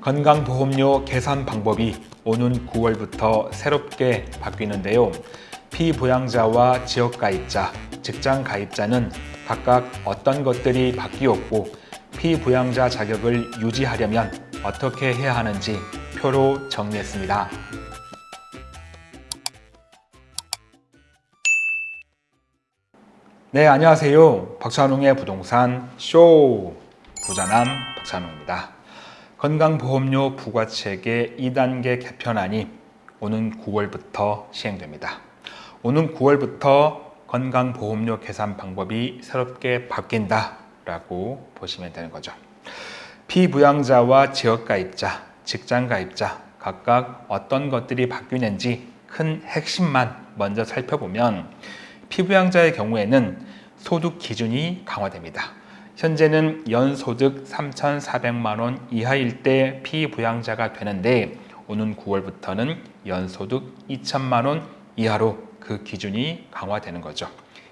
건강보험료 계산 방법이 오는 9월부터 새롭게 바뀌는데요. 피부양자와 지역가입자, 직장가입자는 각각 어떤 것들이 바뀌었고 피부양자 자격을 유지하려면 어떻게 해야 하는지 표로 정리했습니다. 네, 안녕하세요. 박찬웅의 부동산 쇼 부자남 박찬웅입니다. 건강보험료 부과체계 2단계 개편안이 오는 9월부터 시행됩니다. 오는 9월부터 건강보험료 계산 방법이 새롭게 바뀐다 라고 보시면 되는 거죠. 피부양자와 지역가입자, 직장가입자 각각 어떤 것들이 바뀌는지 큰 핵심만 먼저 살펴보면 피부양자의 경우에는 소득 기준이 강화됩니다. 현재는 연소득 3,400만 원 이하일 때 피부양자가 되는데 오는 9월부터는 연소득 2천만 원 이하로 그 기준이 강화되는 거죠.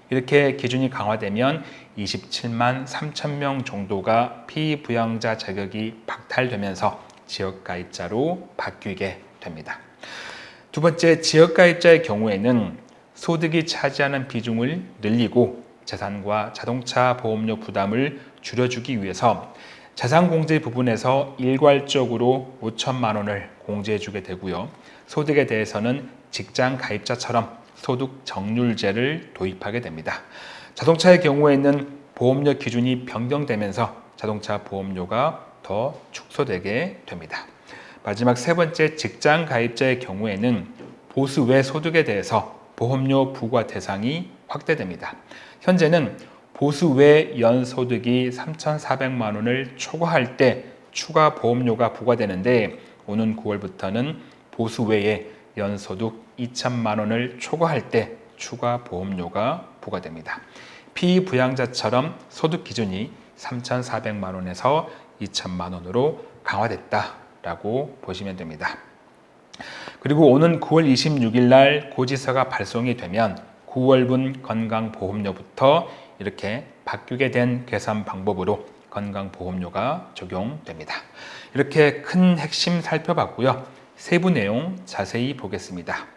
이렇게 기준이 강화되면 27만 3천 명 정도가 피부양자 자격이 박탈되면서 지역가입자로 바뀌게 됩니다. 두 번째, 지역가입자의 경우에는 소득이 차지하는 비중을 늘리고 재산과 자동차 보험료 부담을 줄여주기 위해서 자산공제 부분에서 일괄적으로 5천만 원을 공제해주게 되고요. 소득에 대해서는 직장 가입자처럼 소득 정률제를 도입하게 됩니다. 자동차의 경우에는 보험료 기준이 변경되면서 자동차 보험료가 더 축소되게 됩니다. 마지막 세 번째 직장 가입자의 경우에는 보수 외 소득에 대해서 보험료 부과 대상이 확대됩니다. 현재는 보수 외 연소득이 3,400만 원을 초과할 때 추가 보험료가 부과되는데 오는 9월부터는 보수 외에 연소득 2천만 원을 초과할 때 추가 보험료가 부과됩니다. 피부양자처럼 소득 기준이 3,400만 원에서 2천만 원으로 강화됐다라고 보시면 됩니다. 그리고 오는 9월 26일 날 고지서가 발송이 되면 9월분 건강보험료부터 이렇게 바뀌게 된 계산 방법으로 건강보험료가 적용됩니다. 이렇게 큰 핵심 살펴봤고요. 세부 내용 자세히 보겠습니다.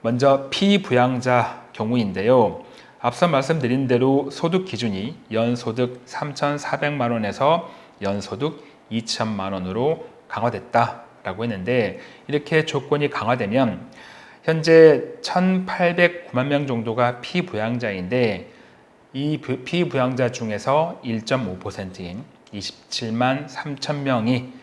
먼저 피부양자 경우인데요. 앞서 말씀드린 대로 소득 기준이 연소득 3,400만 원에서 연소득 2천만 원으로 강화됐다라고 했는데 이렇게 조건이 강화되면 현재 1,809만 명 정도가 피부양자인데 이 피부양자 중에서 1.5%인 27만 3천 명이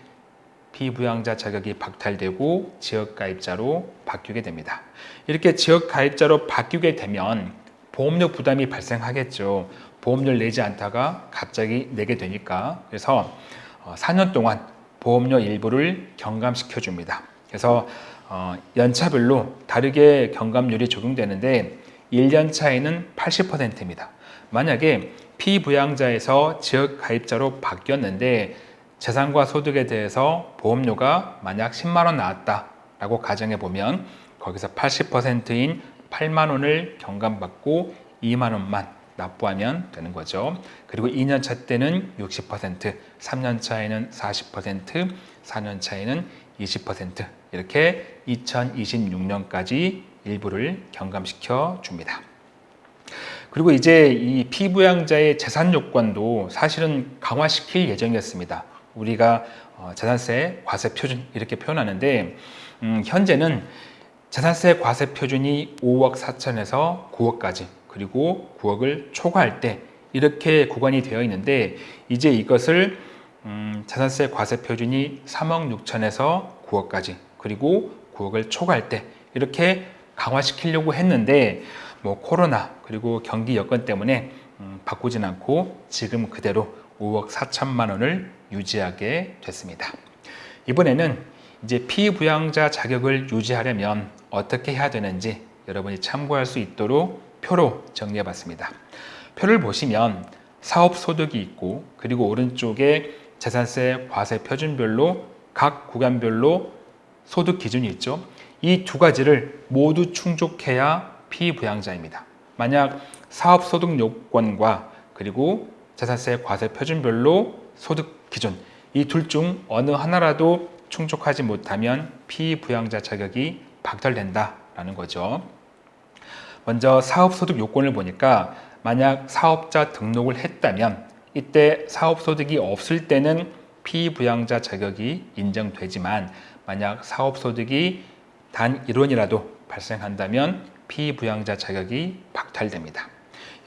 피부양자 자격이 박탈되고 지역가입자로 바뀌게 됩니다. 이렇게 지역가입자로 바뀌게 되면 보험료 부담이 발생하겠죠. 보험료를 내지 않다가 갑자기 내게 되니까 그래서 4년 어, 동안 보험료 일부를 경감시켜 줍니다. 그래서 어, 연차별로 다르게 경감률이 적용되는데 1년 차에는 80%입니다. 만약에 피부양자에서 지역 가입자로 바뀌었는데 재산과 소득에 대해서 보험료가 만약 10만 원 나왔다라고 가정해 보면 거기서 80%인 8만 원을 경감받고 2만 원만 납부하면 되는 거죠. 그리고 2년 차 때는 60%, 3년 차에는 40%, 4년 차에는 20% 이렇게 2026년까지 일부를 경감시켜 줍니다. 그리고 이제 이 피부양자의 재산 요건도 사실은 강화시킬 예정이었습니다. 우리가 어, 재산세 과세 표준 이렇게 표현하는데 음, 현재는 재산세 과세 표준이 5억 4천에서 9억까지 그리고 9억을 초과할 때 이렇게 구간이 되어 있는데 이제 이것을 음, 재산세 과세 표준이 3억 6천에서 9억까지 그리고 9억을 초과할 때 이렇게 강화시키려고 했는데 뭐 코로나 그리고 경기 여건 때문에 음, 바꾸진 않고 지금 그대로 5억 4천만 원을 유지하게 됐습니다. 이번에는 이제 피부양자 자격을 유지하려면 어떻게 해야 되는지 여러분이 참고할 수 있도록 표로 정리해 봤습니다. 표를 보시면 사업소득이 있고 그리고 오른쪽에 재산세 과세 표준별로 각 구간별로 소득 기준이 있죠. 이 두 가지를 모두 충족해야 피부양자입니다. 만약 사업소득 요건과 그리고 재산세 과세 표준별로 소득 기준 이 둘 중 어느 하나라도 충족하지 못하면 피부양자 자격이 박탈된다라는 거죠. 먼저 사업소득 요건을 보니까 만약 사업자 등록을 했다면 이때 사업소득이 없을 때는 피부양자 자격이 인정되지만 만약 사업소득이 단 1원이라도 발생한다면 피부양자 자격이 박탈됩니다.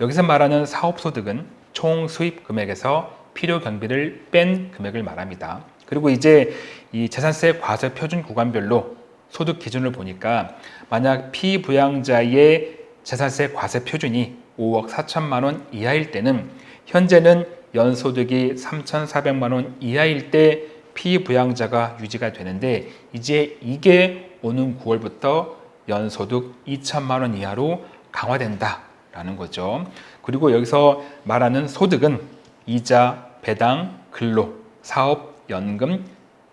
여기서 말하는 사업소득은 총 수입 금액에서 필요 경비를 뺀 금액을 말합니다. 그리고 이제 이 재산세 과세 표준 구간별로 소득 기준을 보니까 만약 피부양자의 재산세 과세 표준이 5억 4천만 원 이하일 때는 현재는 연소득이 3,400만 원 이하일 때 피부양자가 유지가 되는데 이제 이게 오는 9월부터 연소득 2천만 원 이하로 강화된다라는 거죠. 그리고 여기서 말하는 소득은 이자, 배당, 근로, 사업, 연금,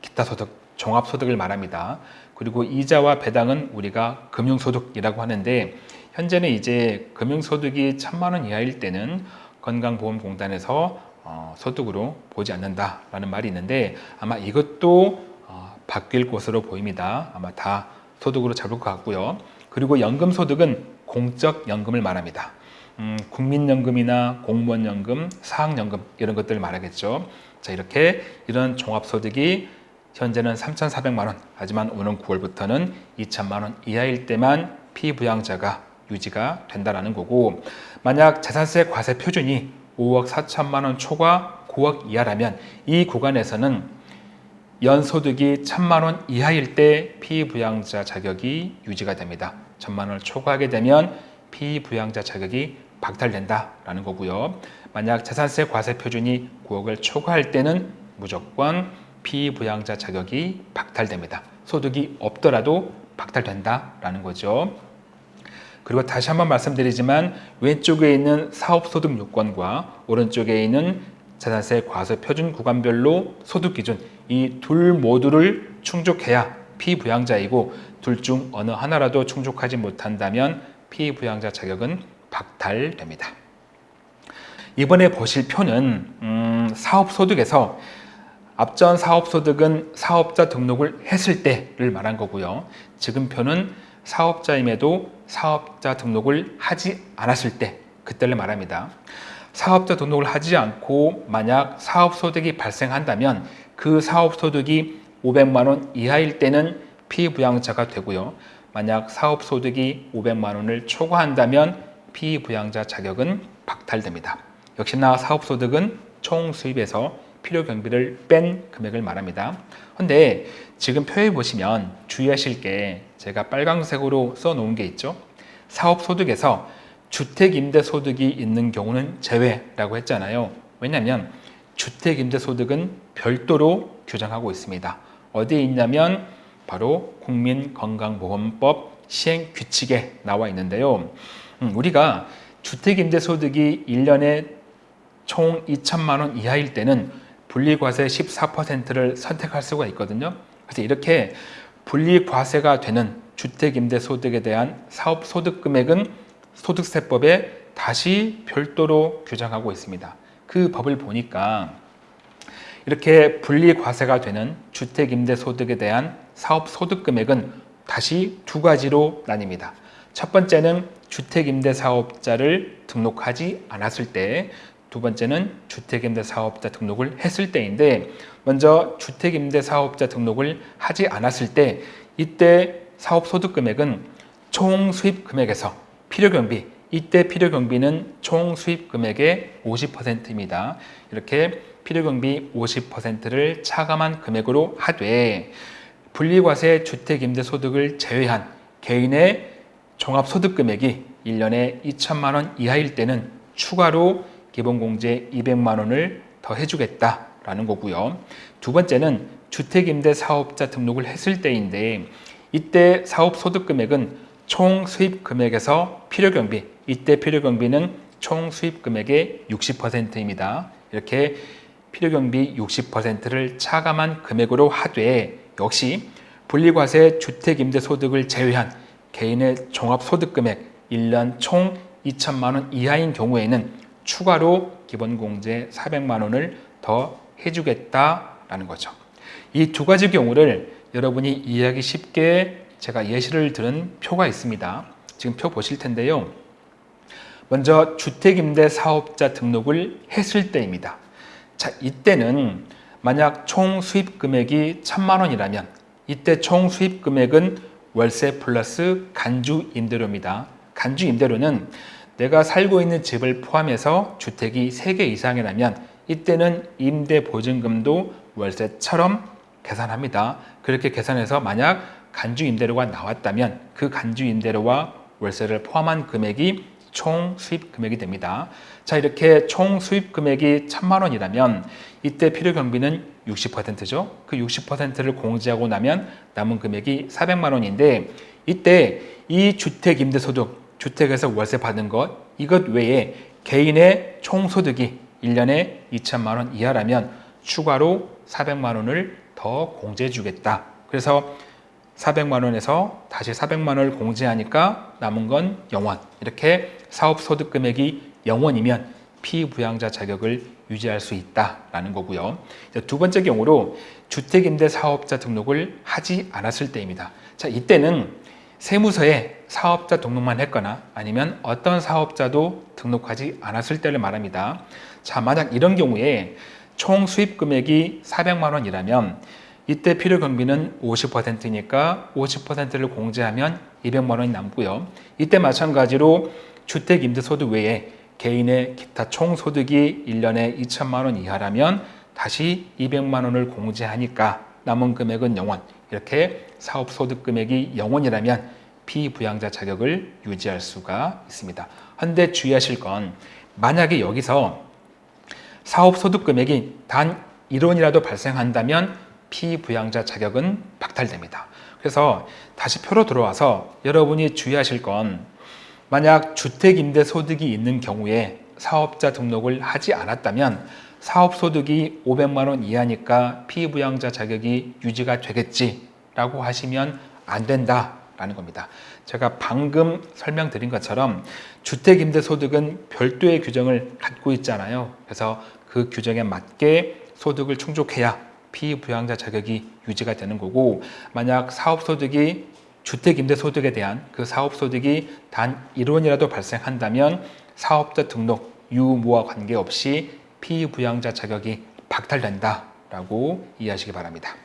기타 소득, 종합소득을 말합니다. 그리고 이자와 배당은 우리가 금융소득이라고 하는데 현재는 이제 금융소득이 천만 원 이하일 때는 건강보험공단에서 어, 소득으로 보지 않는다라는 말이 있는데 아마 이것도 어, 바뀔 것으로 보입니다. 아마 다 소득으로 잡을 것 같고요. 그리고 연금소득은 공적연금을 말합니다. 음, 국민연금이나 공무원연금, 사학연금 이런 것들을 말하겠죠. 자 이렇게 이런 종합소득이 현재는 3,400만 원 하지만 오는 9월부터는 2천만 원 이하일 때만 피부양자가 유지가 된다는 거고 만약 재산세 과세 표준이 5억 4천만 원 초과 9억 이하라면 이 구간에서는 연소득이 1천만 원 이하일 때 피부양자 자격이 유지가 됩니다. 1천만 원을 초과하게 되면 피부양자 자격이 박탈된다라는 거고요. 만약 재산세 과세 표준이 9억을 초과할 때는 무조건 피부양자 자격이 박탈됩니다. 소득이 없더라도 박탈된다라는 거죠. 그리고 다시 한번 말씀드리지만 왼쪽에 있는 사업소득 요건과 오른쪽에 있는 재산세 과세 표준 구간별로 소득 기준 이 둘 모두를 충족해야 피부양자이고 둘 중 어느 하나라도 충족하지 못한다면 피부양자 자격은 박탈됩니다. 이번에 보실 표는 음, 사업소득에서 앞전 사업소득은 사업자 등록을 했을 때를 말한 거고요. 지금 표는 사업자임에도 사업자 등록을 하지 않았을 때 그때를 말합니다. 사업자 등록을 하지 않고 만약 사업소득이 발생한다면 그 사업소득이 500만 원 이하일 때는 피부양자가 되고요. 만약 사업소득이 500만 원을 초과한다면 피부양자 자격은 박탈됩니다. 역시나 사업소득은 총 수입에서 필요 경비를 뺀 금액을 말합니다. 근데 지금 표에 보시면 주의하실 게 제가 빨강색으로 써 놓은 게 있죠. 사업소득에서 주택임대소득이 있는 경우는 제외라고 했잖아요. 왜냐하면 주택임대소득은 별도로 규정하고 있습니다. 어디에 있냐면 바로 국민건강보험법 시행규칙에 나와 있는데요. 음, 우리가 주택임대소득이 1년에 총 2천만 원 이하일 때는 분리과세 14%를 선택할 수가 있거든요. 그래서 이렇게 분리과세가 되는 주택임대소득에 대한 사업소득 금액은 소득세법에 다시 별도로 규정하고 있습니다. 그 법을 보니까 이렇게 분리과세가 되는 주택임대소득에 대한 사업소득 금액은 다시 두 가지로 나뉩니다. 첫 번째는 주택임대사업자를 등록하지 않았을 때, 두 번째는 주택임대사업자 등록을 했을 때인데 먼저 주택임대사업자 등록을 하지 않았을 때 이때 사업소득금액은 총 수입금액에서 필요경비 이때 필요경비는 총 수입금액의 50%입니다. 이렇게 필요경비 50%를 차감한 금액으로 하되 분리과세 주택임대소득을 제외한 개인의 종합소득금액이 1년에 2천만 원 이하일 때는 추가로 기본공제 200만 원을 더 해주겠다라는 거고요. 두 번째는 주택임대 사업자 등록을 했을 때인데 이때 사업 소득 금액은 총 수입 금액에서 필요 경비 이때 필요 경비는 총 수입 금액의 60%입니다. 이렇게 필요 경비 60%를 차감한 금액으로 하되 역시 분리과세 주택임대소득을 제외한 개인의 종합소득금액 1년 총 2천만 원 이하인 경우에는 추가로 기본공제 400만 원을 더 해주겠다 된다라는 거죠. 이 두 가지 경우를 여러분이 이해하기 쉽게 제가 예시를 들은 표가 있습니다. 지금 표 보실 텐데요. 먼저 주택임대 사업자 등록을 했을 때입니다. 자, 이때는 만약 총 수입 금액이 천만 원이라면 이때 총 수입 금액은 월세 플러스 간주 임대료입니다. 간주 임대료는 내가 살고 있는 집을 포함해서 주택이 3개 이상이라면 이때는 임대 보증금도 월세처럼 계산합니다. 그렇게 계산해서 만약 간주 임대료가 나왔다면 그 간주 임대료와 월세를 포함한 금액이 총 수입 금액이 됩니다. 자 이렇게 총 수입 금액이 천만 원이라면 이때 필요 경비는 60%죠. 그 60%를 공제하고 나면 남은 금액이 400만 원인데 이때 이 주택 임대 소득 주택에서 월세 받은 것 이것 외에 개인의 총 소득이 1년에 2천만 원 이하라면 추가로 400만 원을 더 공제해 주겠다. 그래서 400만 원에서 다시 400만 원을 공제하니까 남은 건 0원. 이렇게 사업 소득 금액이 0원이면 피부양자 자격을 유지할 수 있다라는 거고요. 두 번째 경우로 주택임대 사업자 등록을 하지 않았을 때입니다. 자, 이때는 세무서에 사업자 등록만 했거나 아니면 어떤 사업자도 등록하지 않았을 때를 말합니다. 자, 만약 이런 경우에 총 수입 금액이 400만 원이라면 이때 필요 경비는 50%니까 50%를 공제하면 200만 원이 남고요. 이때 마찬가지로 주택 임대 소득 외에 개인의 기타 총 소득이 1년에 2천만 원 이하라면 다시 200만 원을 공제하니까 남은 금액은 0원. 이렇게 사업 소득 금액이 0원이라면 피부양자 자격을 유지할 수가 있습니다. 한데 주의하실 건 만약에 여기서 사업 소득 금액이 단 1원이라도 발생한다면 피부양자 자격은 박탈됩니다. 그래서 다시 표로 들어와서 여러분이 주의하실 건 만약 주택임대소득이 있는 경우에 사업자 등록을 하지 않았다면 사업소득이 500만 원 이하니까 피부양자 자격이 유지가 되겠지라고 하시면 안 된다 라는 겁니다. 제가 방금 설명드린 것처럼 주택임대소득은 별도의 규정을 갖고 있잖아요. 그래서 그 규정에 맞게 소득을 충족해야 피부양자 자격이 유지가 되는 거고 만약 사업소득이 주택임대소득에 대한 그 사업소득이 단 1원이라도 발생한다면 사업자 등록 유무와 관계없이 피부양자 자격이 박탈된다라고 이해하시기 바랍니다.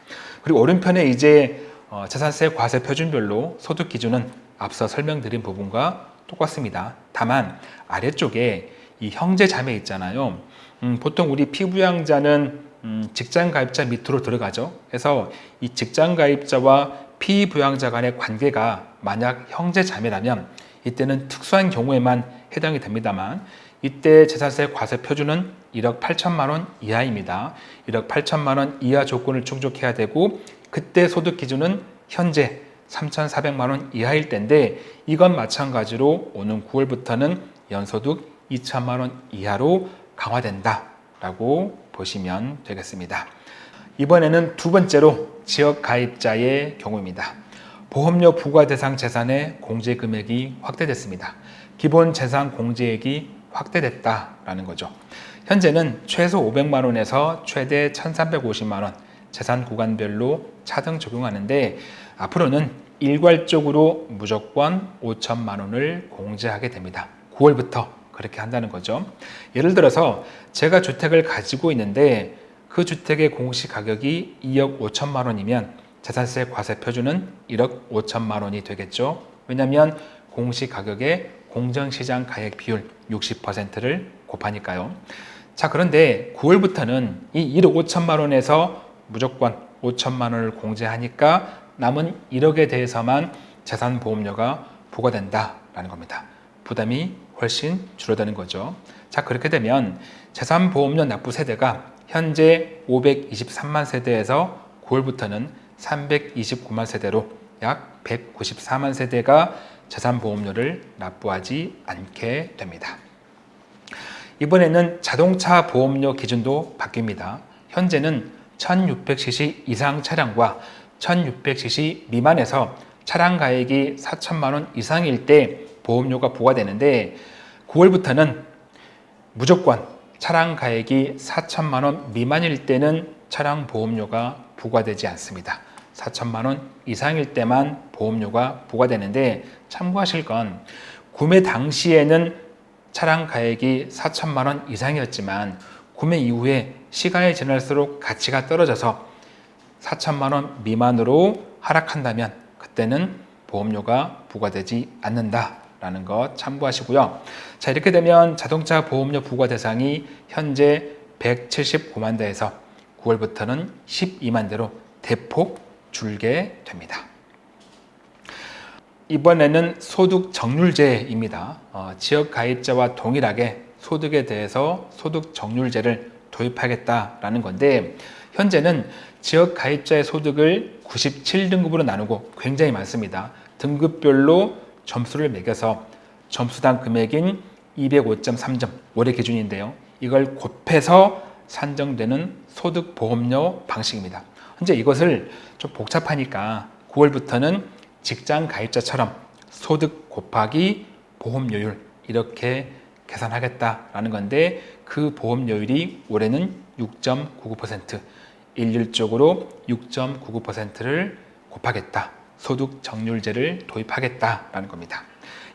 그리고 오른편에 이제 어, 자산세 과세 표준별로 소득 기준은 앞서 설명드린 부분과 똑같습니다. 다만 아래쪽에 이 형제 자매 있잖아요. 음, 보통 우리 피부양자는 음, 직장 가입자 밑으로 들어가죠. 그래서 이 직장 가입자와 피부양자 간의 관계가 만약 형제 자매라면 이때는 특수한 경우에만 해당이 됩니다만 이때 재산세 과세 표준은 1억 8천만 원 이하입니다. 1억 8천만 원 이하 조건을 충족해야 되고 그때 소득 기준은 현재 3,400만 원 이하일 텐데 이건 마찬가지로 오는 9월부터는 연소득 2천만 원 이하로 강화된다라고 보시면 되겠습니다. 이번에는 두 번째로 지역 가입자의 경우입니다. 보험료 부과 대상 재산의 공제 금액이 확대됐습니다. 기본 재산 공제액이 확대됐다라는 거죠. 현재는 최소 500만 원에서 최대 1,350만 원 재산 구간별로 차등 적용하는데 앞으로는 일괄적으로 무조건 5천만 원을 공제하게 됩니다. 9월부터 그렇게 한다는 거죠. 예를 들어서 제가 주택을 가지고 있는데 그 주택의 공시 가격이 2억 5천만 원이면 재산세 과세 표준은 1억 5천만 원이 되겠죠. 왜냐하면 공시 가격의 공정시장 가액 비율 60%를 곱하니까요. 자 그런데 9월부터는 이 1억 5천만 원에서 무조건 5천만 원을 공제하니까 남은 1억에 대해서만 재산보험료가 부과된다라는 겁니다. 부담이 훨씬 줄어드는 거죠. 자 그렇게 되면 재산보험료 납부 세대가 현재 523만 세대에서 9월부터는 329만 세대로 약 194만 세대가 재산보험료를 납부하지 않게 됩니다. 이번에는 자동차 보험료 기준도 바뀝니다. 현재는 1600cc 이상 차량과 1600cc 미만에서 차량 가액이 4천만 원 이상일 때 보험료가 부과되는데 9월부터는 무조건 차량 가액이 4천만 원 미만일 때는 차량 보험료가 부과되지 않습니다. 4천만 원 이상일 때만 보험료가 부과되는데 참고하실 건 구매 당시에는 차량 가액이 4천만 원 이상이었지만 구매 이후에 시간이 지날수록 가치가 떨어져서 4천만 원 미만으로 하락한다면 그때는 보험료가 부과되지 않는다 라는 것 참고하시고요. 자 이렇게 되면 자동차 보험료 부과 대상이 현재 179만 대에서 9월부터는 12만 대로 대폭 줄게 됩니다. 이번에는 소득 정률제입니다. 어, 지역 가입자와 동일하게 소득에 대해서 소득 정률제를 도입하겠다라는 건데 현재는 지역 가입자의 소득을 97등급으로 나누고 굉장히 많습니다. 등급별로 점수를 매겨서 점수당 금액인 205.3점 올해 기준인데요. 이걸 곱해서 산정되는 소득보험료 방식입니다. 현재 이것을 좀 복잡하니까 9월부터는 직장 가입자처럼 소득 곱하기 보험료율 이렇게 계산하겠다라는 건데 그 보험료율이 올해는 6.99% 일률적으로 6.99%를 곱하겠다. 소득 정률제를 도입하겠다라는 겁니다.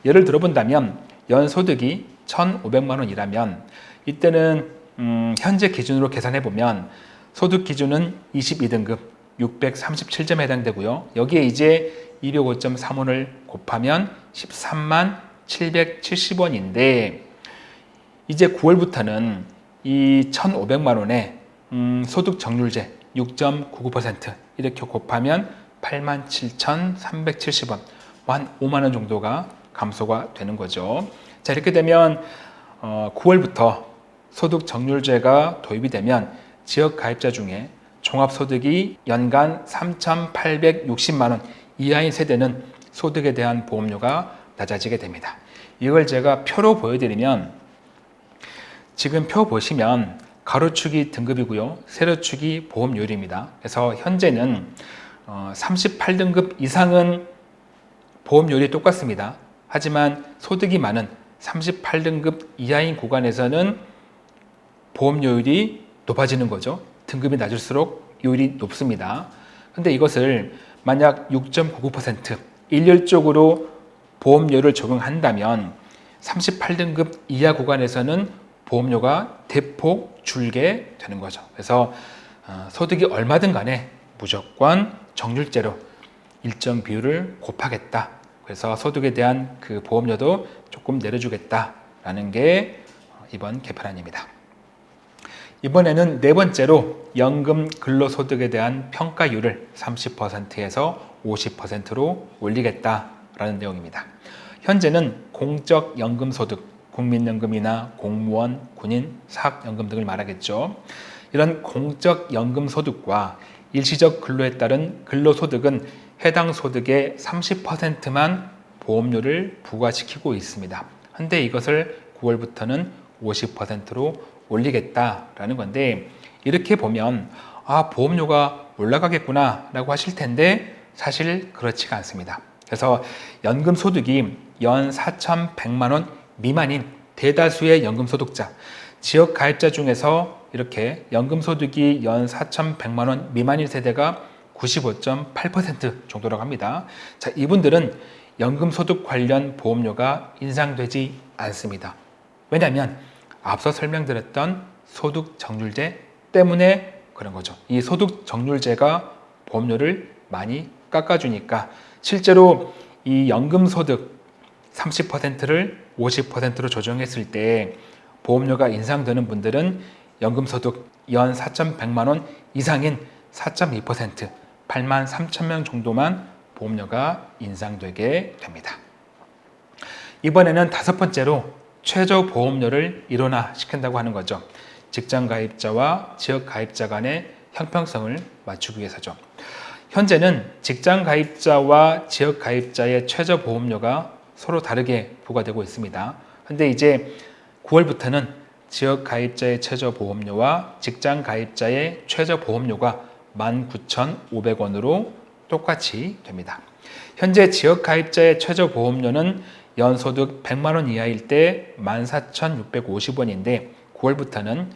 예를 들어본다면 연소득이 1,500만 원이라면 이때는 음, 현재 기준으로 계산해 보면 소득 기준은 22등급 637점에 해당되고요. 여기에 이제 205.3원을 곱하면 13만 770원인데 이제 9월부터는 이 1,500만 원에 음, 소득 정률제 6.99% 이렇게 곱하면 87,370원 한 5만 원 정도가 감소가 되는 거죠. 자 이렇게 되면 어, 9월부터 소득 정률제가 도입이 되면 지역 가입자 중에 종합소득이 연간 3,860만 원 이하인 세대는 소득에 대한 보험료가 낮아지게 됩니다. 이걸 제가 표로 보여드리면 지금 표 보시면 가로축이 등급이고요. 세로축이 보험료율입니다. 그래서 현재는 38등급 어, 이상은 보험료율이 똑같습니다. 하지만 소득이 많은 38등급 이하인 구간에서는 보험료율이 높아지는 거죠. 등급이 낮을수록 요율이 높습니다. 근데 이것을 만약 6.99% 일률적으로 보험료를 적용한다면 38등급 이하 구간에서는 보험료가 대폭 줄게 되는 거죠. 그래서 어, 소득이 얼마든 간에 무조건 정률제로 일정 비율을 곱하겠다. 그래서 소득에 대한 그 보험료도 조금 내려주겠다라는 게 이번 개편안입니다. 이번에는 네 번째로 연금 근로소득에 대한 평가율을 30%에서 50%로 올리겠다라는 내용입니다. 현재는 공적연금소득, 국민연금이나 공무원, 군인, 사학연금 등을 말하겠죠. 이런 공적 연금 소득과 일시적 근로에 따른 근로소득은 해당 소득의 30%만 보험료를 부과시키고 있습니다. 한데 이것을 9월부터는 50%로 올리겠다라는 건데 이렇게 보면 아 보험료가 올라가겠구나 라고 하실 텐데 사실 그렇지가 않습니다. 그래서 연금 소득이 연 4,100만 원 미만인 대다수의 연금 소득자, 지역 가입자 중에서 이렇게 연금 소득이 연 4,100만 원 미만인 세대가 95.8% 정도라고 합니다. 자, 이분들은 연금 소득 관련 보험료가 인상되지 않습니다. 왜냐하면 앞서 설명드렸던 소득 정률제 때문에 그런 거죠. 이 소득 정률제가 보험료를 많이 깎아주니까 실제로 이 연금 소득 30%를 50%로 조정했을 때 보험료가 인상되는 분들은 연금 소득 연 4,100만 원 이상인 4.2% 8만 3천 명 정도만 보험료가 인상되게 됩니다. 이번에는 다섯 번째로 최저 보험료를 일원화시킨다고 하는 거죠. 직장 가입자와 지역 가입자 간의 형평성을 맞추기 위해서죠. 현재는 직장 가입자와 지역 가입자의 최저 보험료가 서로 다르게 부과되고 있습니다. 근데 이제 9월부터는 지역 가입자의 최저 보험료와 직장 가입자의 최저 보험료가 19,500원으로 똑같이 됩니다. 현재 지역 가입자의 최저 보험료는 연소득 100만 원 이하일 때 14,650원인데 9월부터는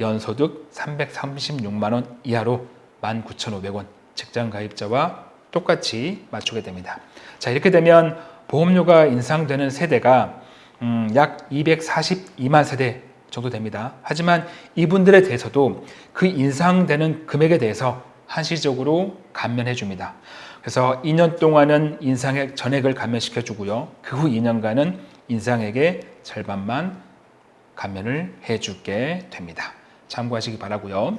연소득 336만 원 이하로 19,500원 직장 가입자와 똑같이 맞추게 됩니다. 자 이렇게 되면 보험료가 인상되는 세대가 음, 약 242만 세대 정도 됩니다. 하지만 이분들에 대해서도 그 인상되는 금액에 대해서 한시적으로 감면해 줍니다. 그래서 2년 동안은 인상액 전액을 감면시켜 주고요. 그 후 2년간은 인상액의 절반만 감면을 해 주게 됩니다. 참고하시기 바라고요.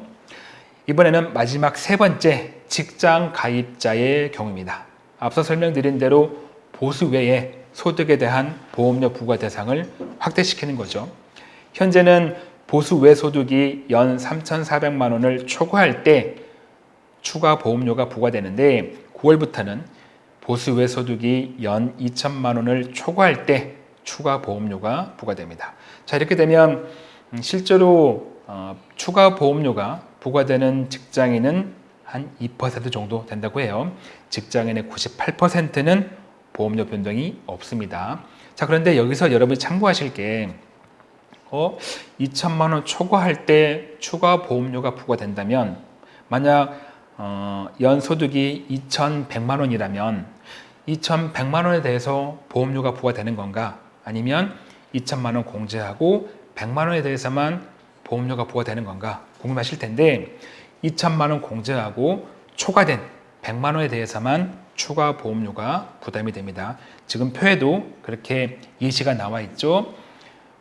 이번에는 마지막 세 번째 직장 가입자의 경우입니다. 앞서 설명드린 대로 보수 외에 소득에 대한 보험료 부과 대상을 확대시키는 거죠. 현재는 보수 외 소득이 연 3,400만 원을 초과할 때 추가 보험료가 부과되는데 9월부터는 보수 외 소득이 연 2천만 원을 초과할 때 추가 보험료가 부과됩니다. 자 이렇게 되면 음, 실제로 어, 추가 보험료가 부과되는 직장인은 한 2% 정도 된다고 해요. 직장인의 98%는 보험료 변동이 없습니다. 자 그런데 여기서 여러분이 참고하실 게 어, 2천만 원 초과할 때 추가 보험료가 부과된다면 만약 어, 연소득이 2,100만 원이라면 2,100만 원에 대해서 보험료가 부과되는 건가? 아니면 2천만 원 공제하고 100만 원에 대해서만 보험료가 부과되는 건가 궁금하실 텐데 2천만 원 공제하고 초과된 100만 원에 대해서만 추가 보험료가 부담이 됩니다. 지금 표에도 그렇게 예시가 나와 있죠.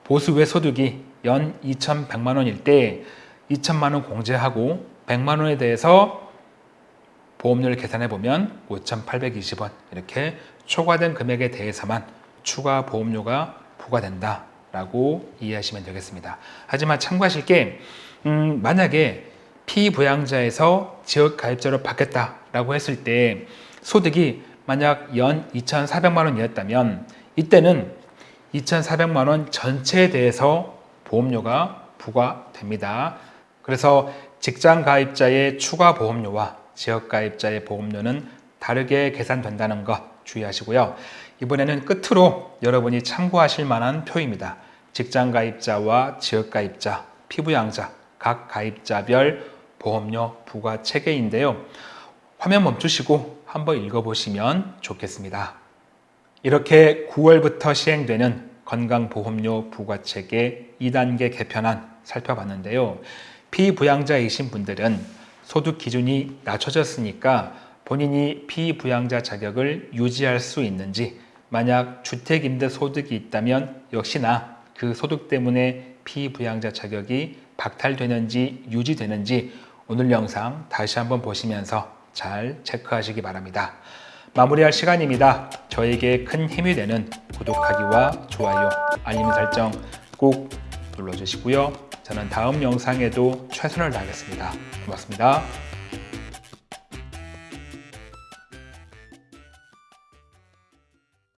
보수 외 소득이 연 2,100만 원일 때 2천만 원 공제하고 100만 원에 대해서 보험료를 계산해 보면 5,820원 이렇게 초과된 금액에 대해서만 추가 보험료가 부과된다 라고 이해하시면 되겠습니다. 하지만 참고하실 게 음, 만약에 피부양자에서 지역 가입자로 바뀌었다 라고 했을 때 소득이 만약 연 2,400만 원이었다면 이때는 2,400만 원 전체에 대해서 보험료가 부과됩니다. 그래서 직장 가입자의 추가 보험료와 지역 가입자의 보험료는 다르게 계산된다는 것 주의하시고요. 이번에는 끝으로 여러분이 참고하실 만한 표입니다. 직장 가입자와 지역 가입자, 피부양자, 각 가입자별 보험료 부과 체계인데요. 화면 멈추시고 한번 읽어보시면 좋겠습니다. 이렇게 9월부터 시행되는 건강보험료 부과체계 2단계 개편안 살펴봤는데요. 피부양자이신 분들은 소득 기준이 낮춰졌으니까 본인이 피부양자 자격을 유지할 수 있는지 만약 주택임대 소득이 있다면 역시나 그 소득 때문에 피부양자 자격이 박탈되는지 유지되는지 오늘 영상 다시 한번 보시면서 잘 체크하시기 바랍니다. 마무리할 시간입니다. 저에게 큰 힘이 되는 구독하기와 좋아요, 알림 설정 꼭 눌러주시고요. 저는 다음 영상에도 최선을 다하겠습니다. 고맙습니다.